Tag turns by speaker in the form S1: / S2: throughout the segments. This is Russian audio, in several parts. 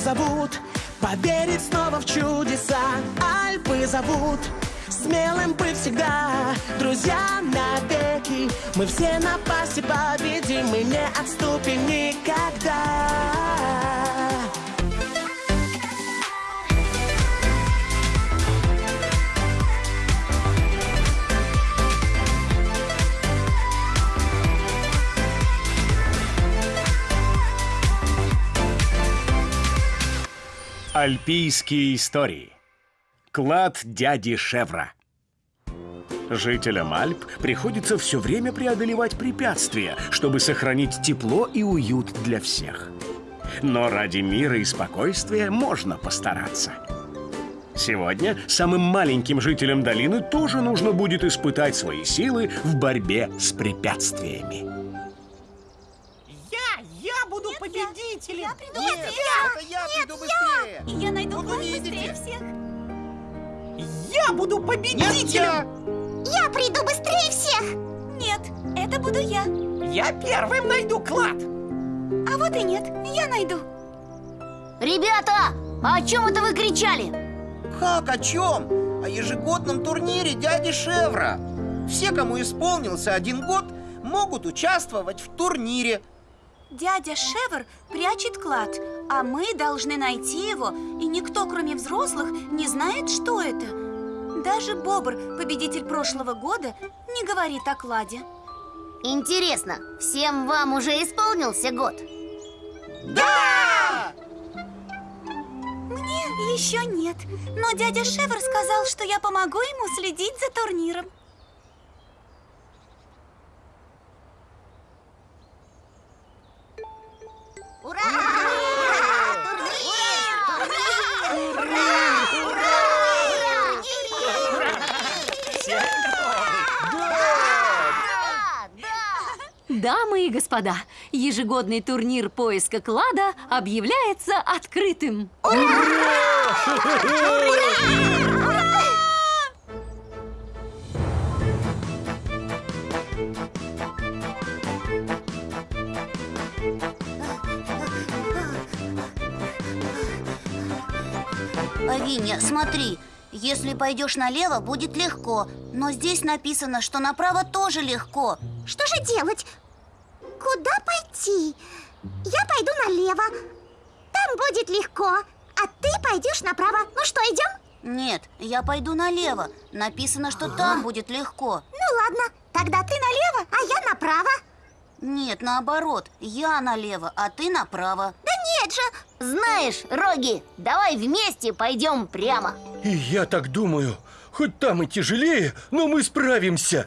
S1: зовут Поверить снова в чудеса. Альпы зовут Смелым быть всегда. Друзья навеки Мы все напасти победим Мы не отступим никогда
S2: Альпийские истории. Клад дяди Шевра. Жителям Альп приходится все время преодолевать препятствия, чтобы сохранить тепло и уют для всех. Но ради мира и спокойствия можно постараться. Сегодня самым маленьким жителям долины тоже нужно будет испытать свои силы в борьбе с препятствиями.
S3: Победителем!
S4: Я приду
S3: Нет,
S4: быстрее!
S3: это я
S4: Нет,
S3: приду быстрее!
S4: И я найду
S3: Ну,
S4: клад
S3: вы
S4: быстрее всех!
S3: Я буду победителем!
S4: Я приду быстрее всех! Нет, это буду я
S3: Я первым найду клад!
S4: А вот и нет, я найду
S5: Ребята, а о чем это вы кричали?
S6: Как о чем? О ежегодном турнире дяди Шевра Все, кому исполнился один год, могут участвовать в турнире
S4: Дядя Шевр прячет клад, а мы должны найти его, и никто, кроме взрослых, не знает, что это. Даже Бобр, победитель прошлого года, не говорит о кладе.
S5: Интересно, всем вам уже исполнился год?
S6: Да!
S4: Мне еще нет, но дядя Шевр сказал, что я помогу ему следить за турниром.
S7: Дамы и господа, ежегодный турнир поиска клада объявляется открытым.
S5: Авиня, смотри, если пойдешь налево, будет легко Но здесь написано, что направо тоже легко
S4: Что же делать? Куда пойти? Я пойду налево. Там будет легко. А ты пойдешь направо. Ну что, идем?
S5: Нет, я пойду налево Написано, что там будет легко
S4: Ну ладно, тогда ты налево, а я направо.
S5: Нет, наоборот, я налево, а ты направо
S4: Да нет же!
S5: Знаешь, Роги, давай вместе пойдем прямо
S8: И я так думаю. Хоть там и тяжелее, но мы справимся.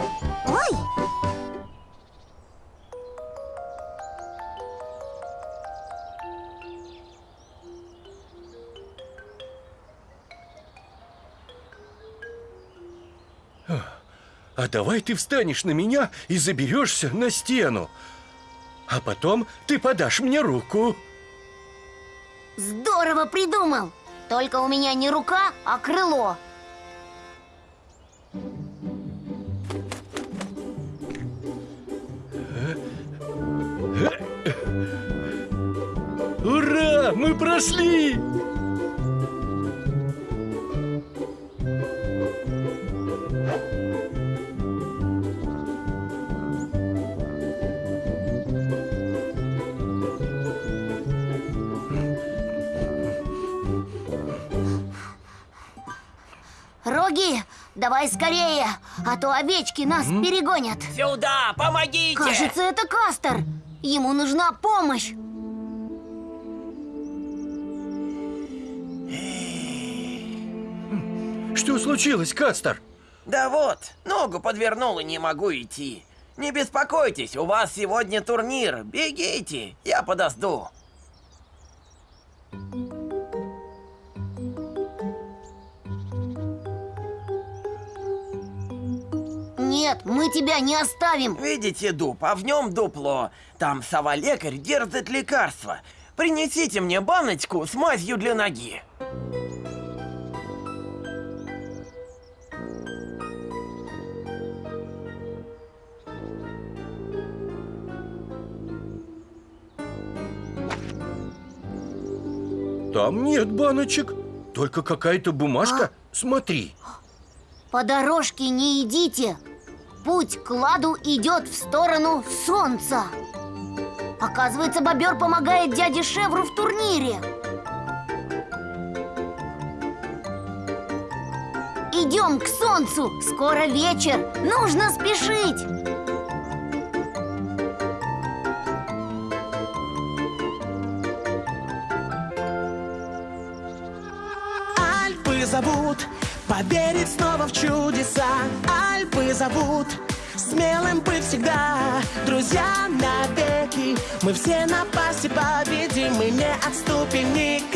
S8: А давай ты встанешь на меня и заберешься на стену. А потом ты подашь мне руку.
S5: Здорово придумал Только у меня не рука, а крыло
S8: Ура! Мы прошли!
S5: Роги, давай скорее, а то овечки нас перегонят
S3: Сюда, помогите!
S5: Кажется, это Кастер Ему нужна помощь
S8: Что случилось, Кастер?
S3: Да вот, ногу подвернул и не могу идти. Не беспокойтесь, у вас сегодня турнир. Бегите, я подожду.
S5: Нет, мы тебя не оставим
S3: Видите дуб, а в нем дупло. Там сова-лекарь держит лекарство. Принесите мне баночку с мазью для ноги.
S8: Там нет баночек, только какая-то бумажка. Смотри.
S5: По дорожке не идите Путь к ладу идет в сторону солнца. Оказывается, бобер помогает дяде Шевру в турнире. Идем к солнцу, скоро вечер, нужно спешить.
S1: Альпы зовут Поверить снова в чудеса. Альпы зовут Смелым быть всегда. Друзья навеки. Мы все напасти победим Мы не отступим никогда